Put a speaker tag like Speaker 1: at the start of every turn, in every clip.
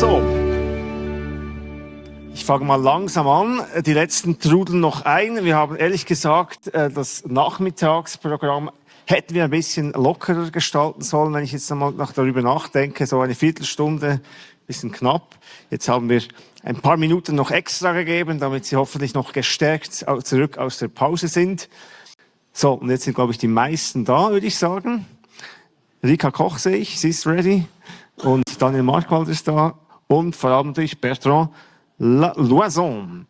Speaker 1: So. Ich fange mal langsam an. Die letzten trudeln noch ein. Wir haben ehrlich gesagt äh, das Nachmittagsprogramm hätten wir ein bisschen lockerer gestalten sollen, wenn ich jetzt einmal noch darüber nachdenke. So eine Viertelstunde, bisschen knapp. Jetzt haben wir ein paar Minuten noch extra gegeben, damit Sie hoffentlich noch gestärkt zurück aus der Pause sind. So, und jetzt sind, glaube ich, die meisten da, würde ich sagen. Rika Koch sehe ich, sie ist ready. Und Daniel Markwald ist da. Und vor allem natürlich Bertrand Loison.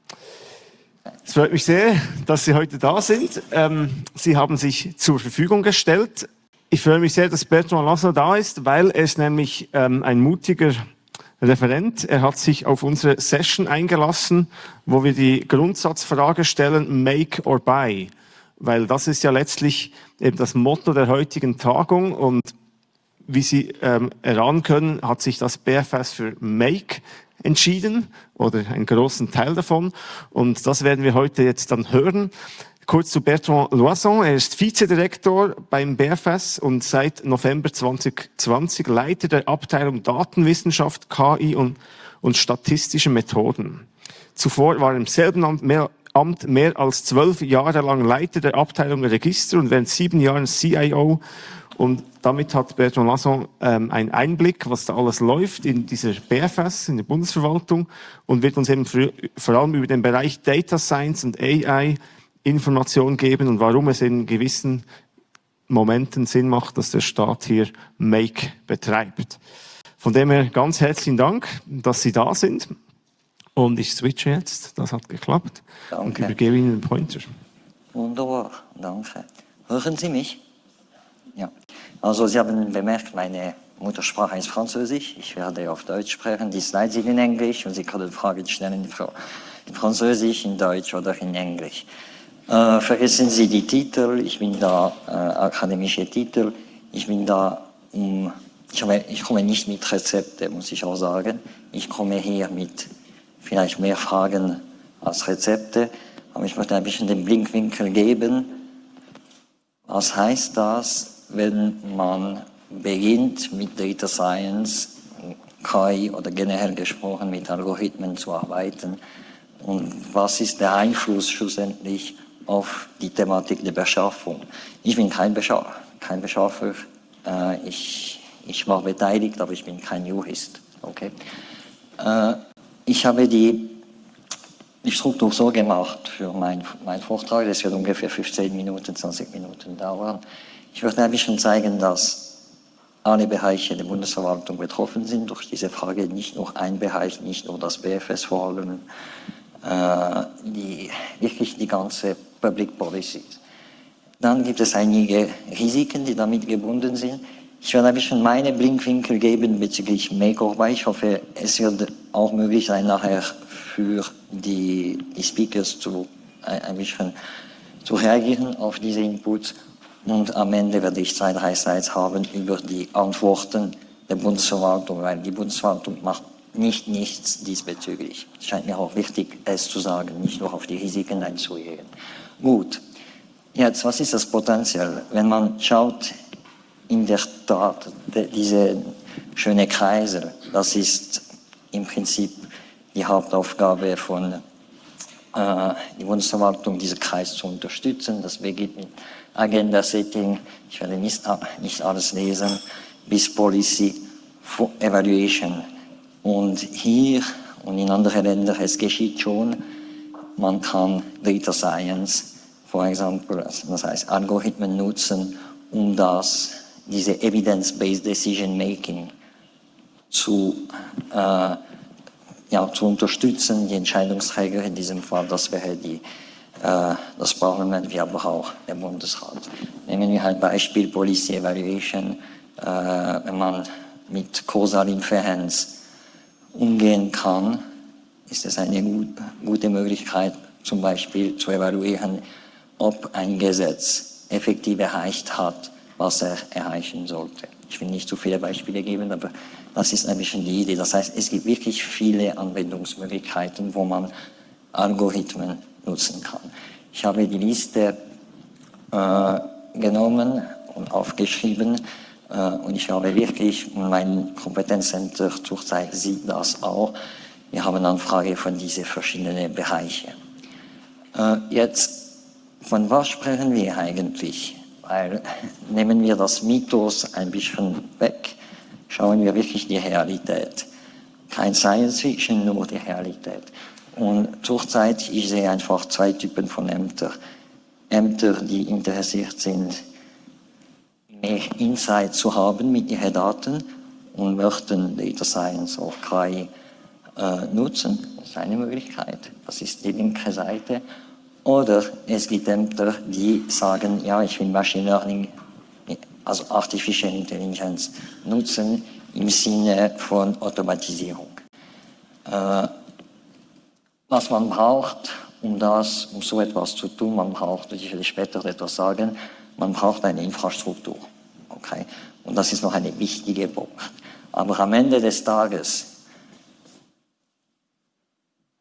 Speaker 1: Es freut mich sehr, dass Sie heute da sind. Ähm, Sie haben sich zur Verfügung gestellt. Ich freue mich sehr, dass Bertrand Loison da ist, weil er ist nämlich ähm, ein mutiger Referent. Er hat sich auf unsere Session eingelassen, wo wir die Grundsatzfrage stellen, make or buy. Weil das ist ja letztlich eben das Motto der heutigen Tagung und wie Sie ähm, erahnen können, hat sich das BFS für Make entschieden oder einen großen Teil davon. Und das werden wir heute jetzt dann hören. Kurz zu Bertrand Loison. Er ist Vizedirektor beim BFS und seit November 2020 Leiter der Abteilung Datenwissenschaft, KI und, und statistische Methoden. Zuvor war er im selben Amt mehr, Amt mehr als zwölf Jahre lang Leiter der Abteilung Register und während sieben Jahren CIO und damit hat Bertrand Lasson ähm, einen Einblick, was da alles läuft in dieser BFS, in der Bundesverwaltung und wird uns eben vor allem über den Bereich Data Science und AI Informationen geben und warum es in gewissen Momenten Sinn macht, dass der Staat hier Make betreibt. Von dem her ganz herzlichen Dank, dass Sie da sind. Und ich switche jetzt, das hat geklappt. Danke. Und übergebe Ihnen den Pointer.
Speaker 2: Wunderbar, danke. Hören Sie mich? Ja. Also Sie haben bemerkt, meine Muttersprache ist Französisch. Ich werde auf Deutsch sprechen. Die Slides sind in Englisch und Sie können Fragen stellen in Französisch, in Deutsch oder in Englisch. Äh, vergessen Sie die Titel. Ich bin da, äh, akademische Titel. Ich bin da, um, ich, habe, ich komme nicht mit Rezepte, muss ich auch sagen. Ich komme hier mit vielleicht mehr Fragen als Rezepte. Aber ich möchte ein bisschen den Blinkwinkel geben. Was heißt das? wenn man beginnt mit Data Science, KI oder generell gesprochen mit Algorithmen zu arbeiten und was ist der Einfluss schlussendlich auf die Thematik der Beschaffung. Ich bin kein, Bescha kein Beschaffer, äh, ich, ich war beteiligt, aber ich bin kein Jurist. Okay? Ich habe die, die Struktur so gemacht für meinen mein Vortrag, das wird ungefähr 15 Minuten, 20 Minuten dauern. Ich möchte ein bisschen zeigen, dass alle Bereiche der Bundesverwaltung betroffen sind durch diese Frage, nicht nur ein Bereich, nicht nur das BFS vor allem, äh, die, wirklich die ganze Public Policy. Dann gibt es einige Risiken, die damit gebunden sind. Ich werde ein bisschen meine Blinkwinkel geben bezüglich Makeover. Ich hoffe, es wird auch möglich sein, nachher für die, Speakers zu, ein bisschen zu reagieren auf diese Inputs und am Ende werde ich zwei, drei Slides haben über die Antworten der Bundesverwaltung, weil die Bundesverwaltung macht nicht nichts diesbezüglich. Es scheint mir auch wichtig, es zu sagen, nicht nur auf die Risiken einzugehen. Gut, jetzt, was ist das Potenzial? Wenn man schaut, in der Tat, diese schöne Kreise, das ist im Prinzip die Hauptaufgabe von äh, der Bundesverwaltung, diesen Kreis zu unterstützen. Das beginnt mit Agenda-Setting, ich werde nicht, nicht alles lesen, bis Policy Evaluation. Und hier und in anderen Ländern, es geschieht schon, man kann Data Science, for example, das heißt Algorithmen nutzen, um das, diese Evidence-Based Decision Making zu, äh, ja, zu unterstützen, die Entscheidungsträger in diesem Fall, das wäre die äh, das Parlament wie aber auch der Bundesrat. Nehmen wir halt Beispiel Policy Evaluation, äh, wenn man mit Causal Inferenz umgehen kann, ist es eine gute Möglichkeit, zum Beispiel zu evaluieren, ob ein Gesetz effektiv erreicht hat, was er erreichen sollte. Ich will nicht zu viele Beispiele geben, aber das ist ein bisschen die Idee. Das heißt, es gibt wirklich viele Anwendungsmöglichkeiten, wo man Algorithmen nutzen kann. Ich habe die Liste äh, genommen und aufgeschrieben, Äh, und ich glaube wirklich, mein Kompetenzcenter zurzeit sieht das auch. Wir haben Anfrage von diesen verschiedenen Bereichen. Äh, jetzt, von was sprechen wir eigentlich? Weil nehmen wir das Mythos ein bisschen weg, schauen wir wirklich die Realität. Kein Science Fiction, nur die Realität. Und zurzeit, ich sehe einfach zwei Typen von Ämtern. Ämter, die interessiert sind, mehr Insight zu haben mit ihren Daten und möchten Data Science oder KI äh, nutzen. Das ist eine Möglichkeit. Das ist die linke Seite. Oder es gibt Ämter, die sagen, ja, ich will Machine Learning, also Artificial Intelligence, nutzen im Sinne von Automatisierung. Äh, was man braucht, um das, um so etwas zu tun, man braucht, ich will später etwas sagen, man braucht eine Infrastruktur. Okay? Und das ist noch eine wichtige Punkt. Aber am Ende des Tages,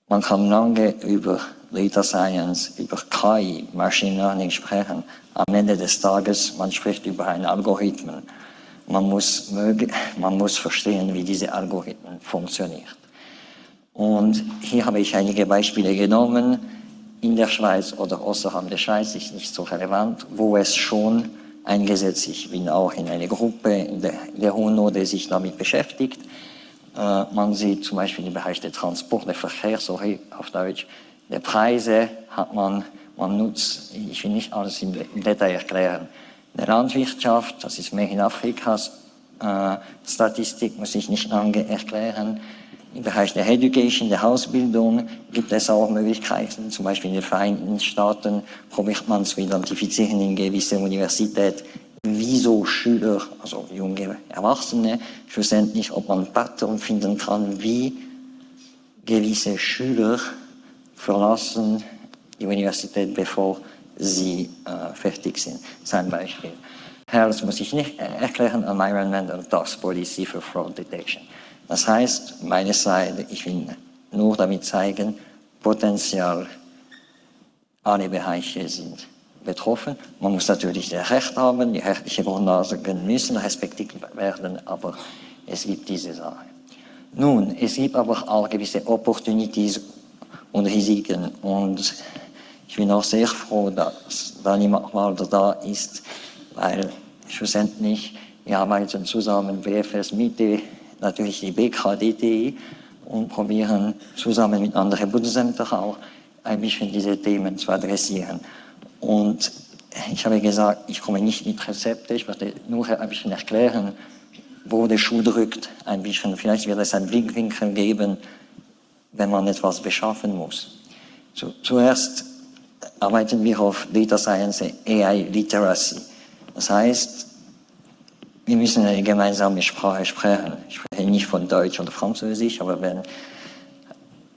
Speaker 2: man kann lange über Data Science, über KI, Machine Learning sprechen. Am Ende des Tages, man spricht über einen Algorithmen. Man muss, man muss verstehen, wie diese Algorithmen funktionieren. Und hier habe ich einige Beispiele genommen. In der Schweiz oder außerhalb der Schweiz ist nicht so relevant, wo es schon eingesetzt. Ich bin auch in einer Gruppe in der, der UNO, die sich damit beschäftigt. Äh, man sieht zum Beispiel im Bereich der Transport, der Verkehr, sorry, auf Deutsch, der Preise hat man, man nutzt, ich will nicht alles im, Detail erklären. Der Landwirtschaft, das ist mehr in Afrikas äh, Statistik, muss ich nicht lange erklären. Im Bereich der Education, der Ausbildung gibt es auch Möglichkeiten. Zum Beispiel in den Vereinigten Staaten probiert man zu identifizieren in gewissen Universitäten, wieso Schüler, also junge Erwachsene, schlussendlich, ob man Pattern finden kann, wie gewisse Schüler verlassen die Universität, bevor sie äh, fertig sind. Sein Beispiel. Health muss ich nicht erklären, Environmental Task Policy for Fraud Detection. Das heißt, meine Seite, ich will nur damit zeigen, Potenzial, alle Bereiche sind betroffen. Man muss natürlich das Recht haben, die rechtlichen Grundlagen müssen respektiert werden, aber es gibt diese Sache. Nun, es gibt aber auch gewisse Opportunities und Risiken und ich bin auch sehr froh, dass Dani Malder da ist, weil schlussendlich wir arbeiten zusammen, BFS Mitte, natürlich die BKDTI und probieren zusammen mit anderen Bundesämtern auch ein bisschen diese Themen zu adressieren. Und ich habe gesagt, ich komme nicht mit Rezepten, ich werde nur ein bisschen erklären, wo der Schuh drückt, ein bisschen. Vielleicht wird es einen Blickwinkel geben, wenn man etwas beschaffen muss. Zu, zuerst arbeiten wir auf Data Science AI Literacy. Das heißt, wir müssen eine gemeinsame Sprache sprechen. Ich spreche nicht von Deutsch oder Französisch, aber wenn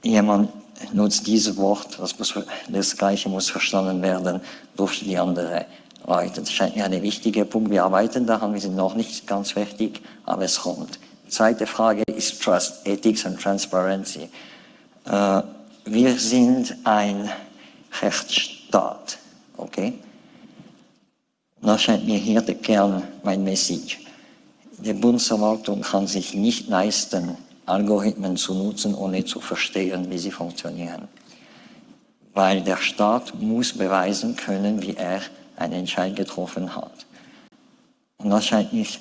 Speaker 2: jemand nutzt dieses Wort, das, muss, das Gleiche muss verstanden werden durch die anderen Leute. Das scheint mir ein wichtiger Punkt. Wir arbeiten daran, wir sind noch nicht ganz fertig, aber es kommt. Zweite Frage ist Trust, Ethics und Transparency. Äh, wir sind ein Rechtsstaat, okay? Das scheint mir hier der Kern, mein Message. Die Bundesverwaltung kann sich nicht leisten, Algorithmen zu nutzen, ohne zu verstehen, wie sie funktionieren. Weil der Staat muss beweisen können, wie er einen Entscheid getroffen hat. Und das scheint nicht,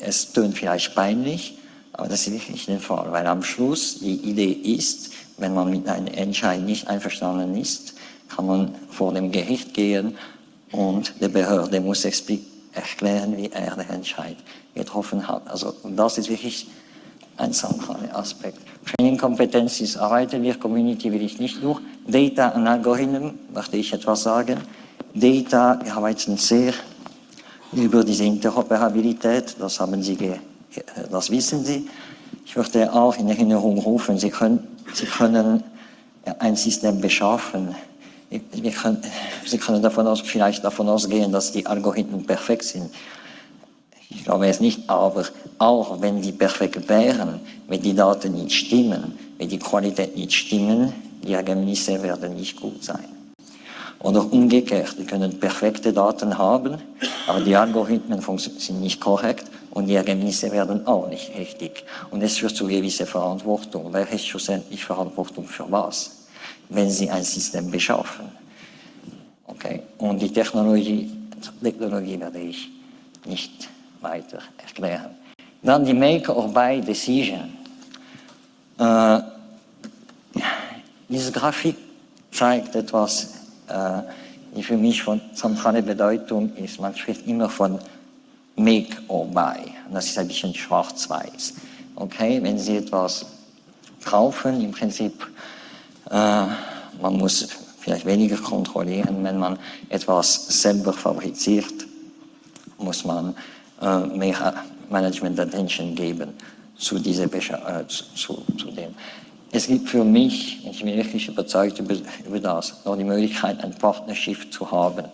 Speaker 2: es tönt vielleicht peinlich, aber das ist wirklich der Fall, weil am Schluss die Idee ist, wenn man mit einem Entscheid nicht einverstanden ist, kann man vor dem Gericht gehen und die Behörde muss erklären, wie er den Entscheid getroffen hat. Also das ist wirklich ein zentraler Aspekt. Training-Kompetenz ist arbeiten wir, Community will ich nicht durch. Data und Algorithmen, möchte ich etwas sagen. Data, wir arbeiten sehr über diese Interoperabilität, das haben Sie, das wissen Sie. Ich möchte auch in Erinnerung rufen, Sie können, Sie können ein System beschaffen. Können, Sie können davon aus, vielleicht davon ausgehen, dass die Algorithmen perfekt sind. Ich glaube es nicht, aber auch wenn die perfekt wären, wenn die Daten nicht stimmen, wenn die Qualität nicht stimmen, die Ergebnisse werden nicht gut sein. Oder umgekehrt, die können perfekte Daten haben, aber die Algorithmen sind nicht korrekt und die Ergebnisse werden auch nicht richtig. Und es führt zu gewisser Verantwortung. Wer ist schlussendlich Verantwortung für was, wenn Sie ein System beschaffen? Okay. Und die Technologie, Technologie werde ich nicht weiter erklären. Dann die Make-or-Buy-Decision. Äh, diese Grafik zeigt etwas, äh, die für mich von zentraler Bedeutung ist. Man spricht immer von Make or Buy. das ist ein bisschen schwarz-weiß. Okay, wenn Sie etwas kaufen, im Prinzip, äh, man muss vielleicht weniger kontrollieren, wenn man etwas selber fabriziert, muss man äh, mehr Management Attention geben zu, dieser äh, zu, zu dem. Es gibt für mich, ich bin wirklich überzeugt über, über das, noch die Möglichkeit, ein Partnership zu haben.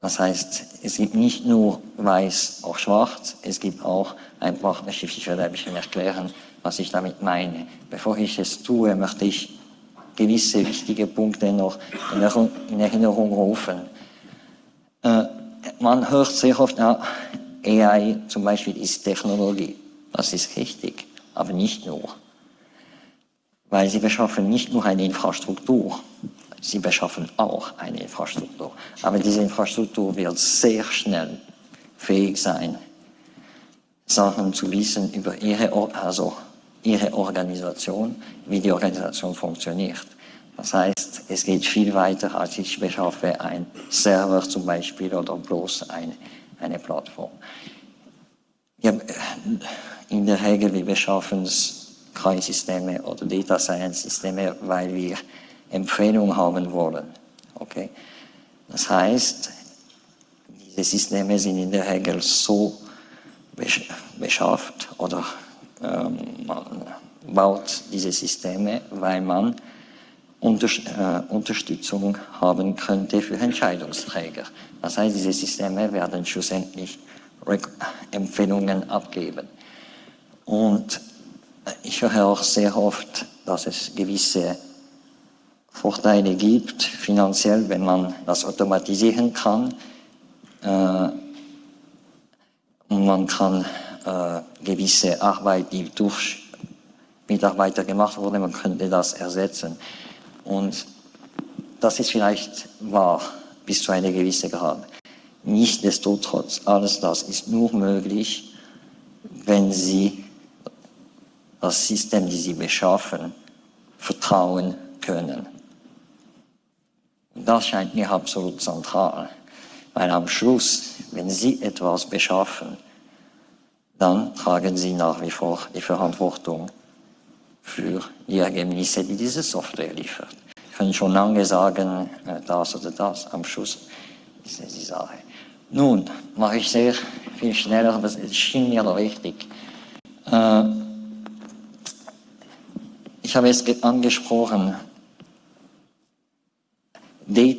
Speaker 2: Das heißt, es gibt nicht nur weiß, auch schwarz, es gibt auch ein Partnership. Ich werde ein bisschen erklären, was ich damit meine. Bevor ich es tue, möchte ich gewisse wichtige Punkte noch in Erinnerung rufen. Äh, man hört sehr oft, AI zum Beispiel ist Technologie. Das ist richtig, aber nicht nur. Weil sie beschaffen nicht nur eine Infrastruktur, sie beschaffen auch eine Infrastruktur. Aber diese Infrastruktur wird sehr schnell fähig sein, Sachen zu wissen über ihre, also ihre Organisation, wie die Organisation funktioniert. Das heißt, es geht viel weiter, als ich beschaffe ein Server zum Beispiel oder bloß ein, eine Plattform. Ja, in der Regel, wir beschaffen KI-Systeme oder Data Science-Systeme, weil wir Empfehlungen haben wollen. Okay? Das heißt, diese Systeme sind in der Regel so beschafft oder ähm, man baut diese Systeme, weil man Unter äh, Unterstützung haben könnte für Entscheidungsträger. Das heißt, diese Systeme werden schlussendlich Empfehlungen abgeben. Und ich höre auch sehr oft, dass es gewisse Vorteile gibt, finanziell, wenn man das automatisieren kann. Äh, und man kann äh, gewisse Arbeit, die durch Mitarbeiter gemacht wurde, man könnte das ersetzen. Und das ist vielleicht wahr bis zu einer gewissen Grad. Nichtsdestotrotz, alles das ist nur möglich, wenn Sie das System, das Sie beschaffen, vertrauen können. Das scheint mir absolut zentral, weil am Schluss, wenn Sie etwas beschaffen, dann tragen Sie nach wie vor die Verantwortung für die Ergebnisse, die diese Software liefert. Sie können schon lange sagen, äh, das oder das, am Schluss ist es die Sache. Nun, mache ich sehr viel schneller, aber es schien mir wichtig. Äh, ich habe es angesprochen,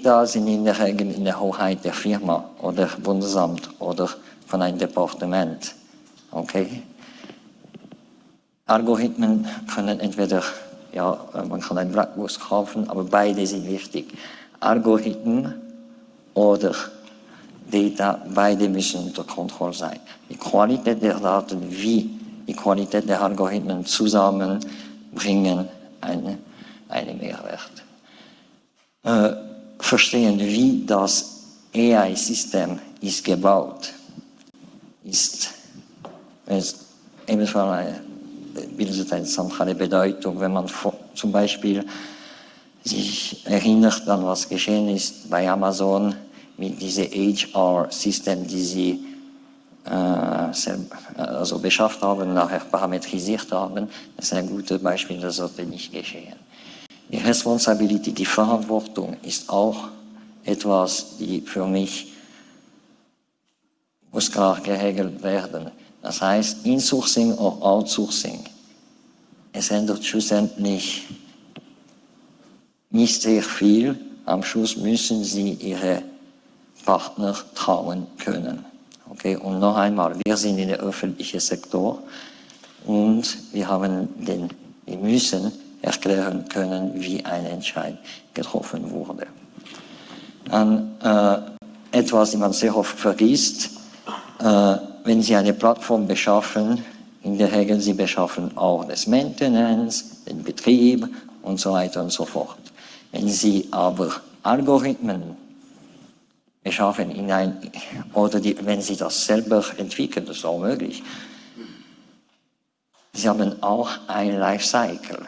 Speaker 2: Data sind in der Regel in der Hoheit der Firma oder Bundesamt oder von einem Departement. Okay? Algorithmen können entweder, ja, man kann ein Blackbox kaufen, aber beide sind wichtig. Algorithmen oder Data, beide müssen unter Kontrolle sein. Die Qualität der Daten wie die Qualität der Algorithmen zusammen bringen einen, einen Mehrwert. Äh, verstehen, wie das AI-System ist gebaut, ist es ebenfalls bildet eine zentrale Bedeutung, wenn man zum Beispiel sich erinnert an was geschehen ist bei Amazon mit diesem HR-System, die sie äh, also beschafft haben, nachher parametrisiert haben. Das ist ein gutes Beispiel, das sollte nicht geschehen. Die Responsibility, die Verantwortung ist auch etwas, die für mich muss klar geregelt werden. Das heißt, Insourcing oder Outsourcing. Es ändert schlussendlich nicht sehr viel. Am Schluss müssen Sie Ihre Partner trauen können. Okay, und noch einmal, wir sind in der öffentlichen Sektor und wir haben den, wir müssen erklären können, wie ein Entscheid getroffen wurde. an äh, etwas, das man sehr oft vergisst. Äh, wenn Sie eine Plattform beschaffen, in der Regel Sie beschaffen auch das Maintenance, den Betrieb und so weiter und so fort. Wenn Sie aber Algorithmen beschaffen in ein, oder die, wenn Sie das selber entwickeln, das ist auch möglich, Sie haben auch ein Lifecycle.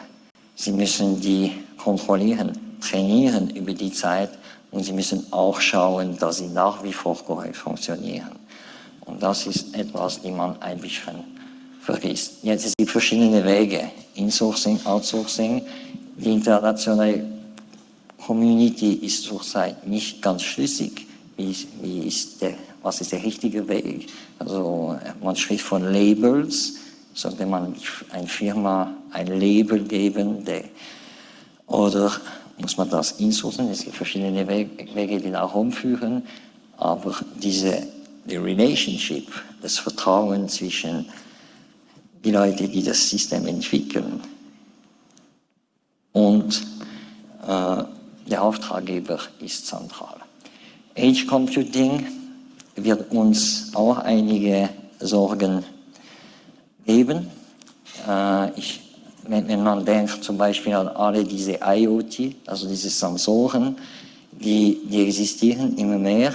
Speaker 2: Sie müssen die kontrollieren, trainieren über die Zeit und Sie müssen auch schauen, dass sie nach wie vor korrekt funktionieren. Und das ist etwas, die man ein bisschen vergisst. Jetzt es gibt verschiedene Wege. Insourcing, Outsourcing. Die internationale Community ist zurzeit nicht ganz schlüssig. Wie, wie ist der, was ist der richtige Weg? Also man spricht von Labels. Sollte man einer Firma ein Label geben? Der, oder muss man das insourcen? Es gibt verschiedene Wege, die nach Rom führen. Aber diese die Relationship, das Vertrauen zwischen die Leute, die das System entwickeln und äh, der Auftraggeber ist zentral. Edge Computing wird uns auch einige Sorgen geben. Äh, ich, wenn, man denkt zum Beispiel an alle diese IoT, also diese Sensoren, die, die existieren immer mehr,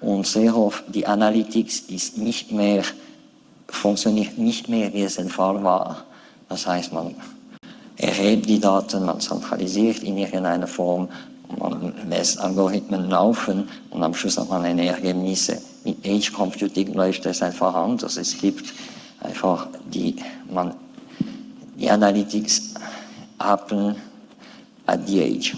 Speaker 2: und sehr oft die Analytics ist nicht mehr, funktioniert nicht mehr, wie es ein Fall war. Das heißt, man erhebt die Daten, man zentralisiert in irgendeiner Form, man lässt Algorithmen laufen und am Schluss hat man eine Ergebnisse. Mit Edge Computing läuft es einfach anders. Es gibt einfach die, man, die Analytics happen at the Edge.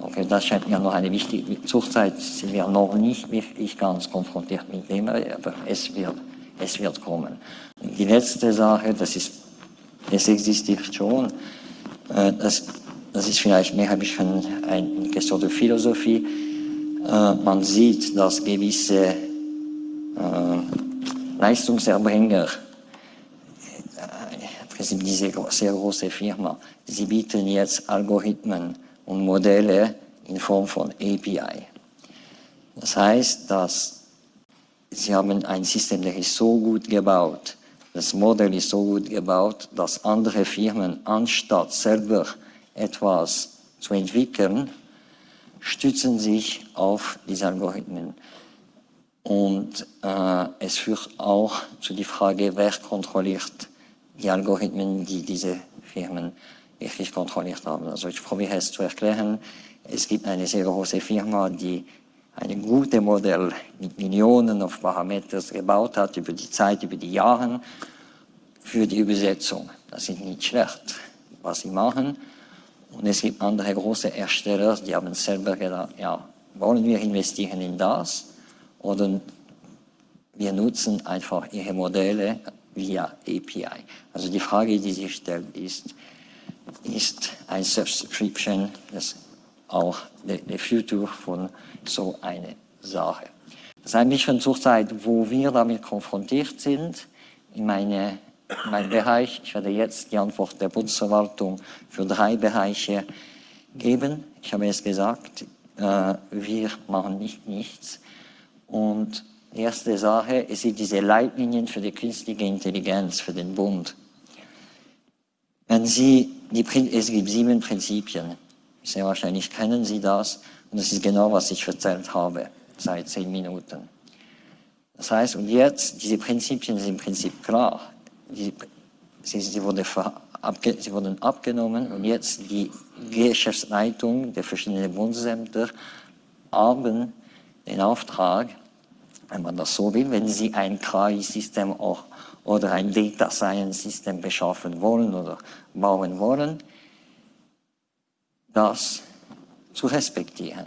Speaker 2: Okay, das scheint mir noch eine wichtige, zurzeit sind wir noch nicht wirklich ganz konfrontiert mit dem, aber es wird, es wird kommen. Die letzte Sache, das ist, es existiert schon, äh, das, das ist vielleicht mehr ein bisschen eine Question der Philosophie. Äh, man sieht, dass gewisse äh, Leistungserbringer, diese sehr große Firma, sie bieten jetzt Algorithmen und Modelle in Form von API. Das heißt, dass sie haben ein System, das ist so gut gebaut, das Modell ist so gut gebaut, dass andere Firmen, anstatt selber etwas zu entwickeln, stützen sich auf diese Algorithmen. Und äh, es führt auch zu der Frage, wer kontrolliert die Algorithmen, die diese Firmen wirklich kontrolliert haben. Also ich probiere es zu erklären. Es gibt eine sehr große Firma, die ein gutes Modell mit Millionen von Parametern gebaut hat über die Zeit, über die Jahre für die Übersetzung. Das ist nicht schlecht, was sie machen. Und es gibt andere große Ersteller, die haben selber gedacht, ja, wollen wir investieren in das oder wir nutzen einfach ihre Modelle via API. Also die Frage, die sich stellt, ist, ist ein Subscription das auch der, der Future von so einer Sache. Das ist ein bisschen zur Zeit, wo wir damit konfrontiert sind, in, meine, in meinem Bereich. Ich werde jetzt die Antwort der Bundesverwaltung für drei Bereiche geben. Ich habe es gesagt, äh, wir machen nicht nichts. Und erste Sache, es sind diese Leitlinien für die künstliche Intelligenz, für den Bund. Wenn Sie, die, es gibt sieben Prinzipien. Sehr wahrscheinlich kennen Sie das. Und das ist genau, was ich erzählt habe, seit zehn Minuten. Das heißt, und jetzt, diese Prinzipien sind im Prinzip klar. Die, sie, sie, wurde abge, sie wurden abgenommen und jetzt die Geschäftsleitung der verschiedenen Bundesämter haben den Auftrag, wenn man das so will, wenn sie ein KI-System oder ein Data Science System beschaffen wollen oder bauen wollen, das zu respektieren.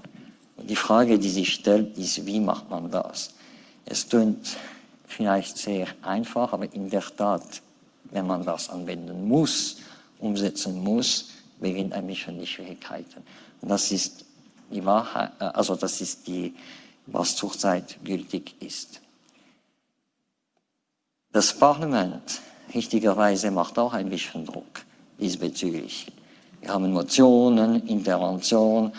Speaker 2: Und die Frage, die sich stellt, ist, wie macht man das? Es klingt vielleicht sehr einfach, aber in der Tat, wenn man das anwenden muss, umsetzen muss, beginnt ein bisschen die Schwierigkeiten. Und das ist die Wahrheit, äh, also das ist die, was zurzeit gültig ist. Das Parlament, richtigerweise, macht auch ein bisschen Druck diesbezüglich. Wir haben Motionen, Intervention,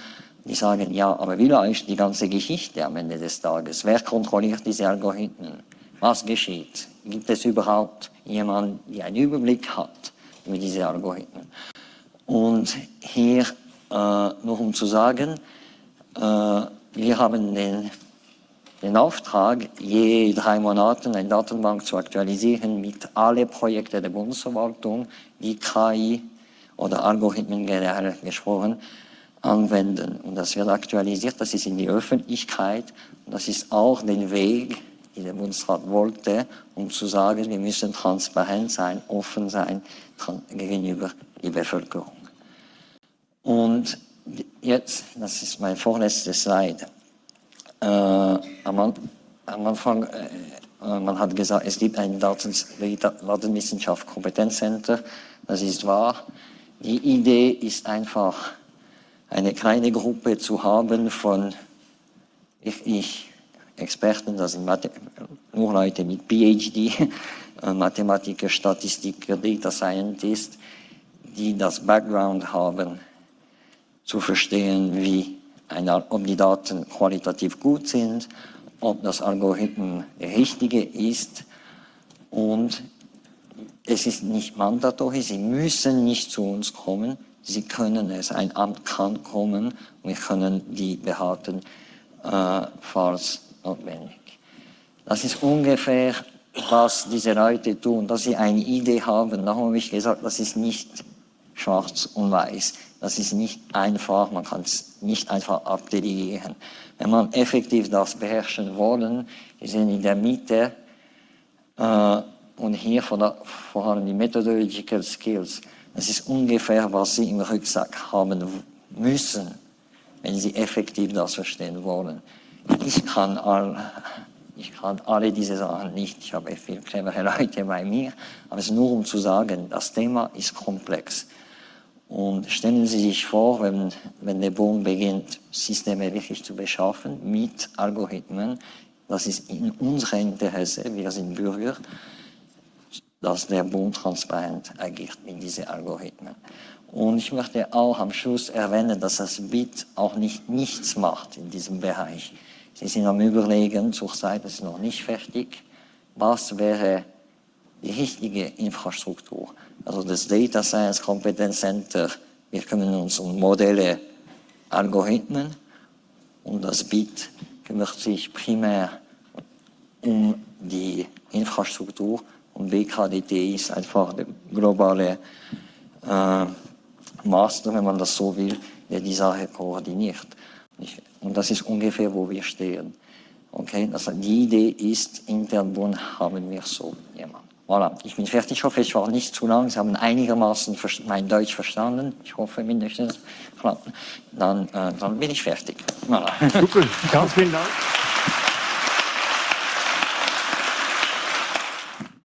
Speaker 2: die sagen, ja, aber wie läuft die ganze Geschichte am Ende des Tages? Wer kontrolliert diese Algorithmen? Was geschieht? Gibt es überhaupt jemanden, der einen Überblick hat über diese Algorithmen? Und hier äh, nur um zu sagen, äh, wir haben den, den Auftrag, je drei Monate eine Datenbank zu aktualisieren mit allen Projekten der Bundesverwaltung, die KI oder Algorithmen generell gesprochen anwenden. Und das wird aktualisiert, das ist in die Öffentlichkeit. Und das ist auch den Weg, den der Bundesrat wollte, um zu sagen, wir müssen transparent sein, offen sein gegenüber der Bevölkerung. Und jetzt, das ist mein vorletztes Slide. Äh, am, Anfang, äh, man hat gesagt, es gibt ein Datenwissenschaft Kompetenzcenter. Das ist wahr. Die Idee ist einfach, eine kleine Gruppe zu haben von ich, ich Experten, das sind Mathe nur Leute mit PhD, äh, Mathematiker, Statistiker, Data Scientist, die das Background haben, zu verstehen, wie eine, ob die Daten qualitativ gut sind, ob das Algorithmen richtige ist und es ist nicht mandatorisch, sie müssen nicht zu uns kommen, Sie können es, ein Amt kann kommen, wir können die behalten, äh, falls notwendig. Das ist ungefähr, was diese Leute tun, dass sie eine Idee haben. Da habe ich gesagt, das ist nicht schwarz und weiß. Das ist nicht einfach, man kann es nicht einfach abdelegieren. Wenn man effektiv das beherrschen wollen, wir sind in der Mitte äh, und hier vor allem die Methodological Skills. Das ist ungefähr, was Sie im Rucksack haben müssen, wenn Sie effektiv das verstehen wollen. Ich kann, all, ich kann alle diese Sachen nicht, ich habe viele clevere Leute bei mir, aber es ist nur um zu sagen, das Thema ist komplex. Und stellen Sie sich vor, wenn, wenn der Bund beginnt, Systeme wirklich zu beschaffen mit Algorithmen, das ist in unserem Interesse, wir sind Bürger, dass der Bund transparent agiert mit diesen Algorithmen. Und ich möchte auch am Schluss erwähnen, dass das BIT auch nicht nichts macht in diesem Bereich. Sie sind am Überlegen, zurzeit ist es noch nicht fertig, was wäre die richtige Infrastruktur. Also das Data Science Competence Center, wir kümmern uns um Modelle, Algorithmen und das BIT kümmert sich primär um die Infrastruktur und WKDT ist einfach der globale äh, Master, wenn man das so will, der die Sache koordiniert. Und das ist ungefähr, wo wir stehen. Okay, also die Idee ist, intern haben wir so jemand. Voilà, ich bin fertig. Ich hoffe, ich war nicht zu lang. Sie haben einigermaßen mein Deutsch verstanden. Ich hoffe mindestens. Dann, äh, dann bin ich fertig.
Speaker 1: Voilà. Super, ganz vielen Dank.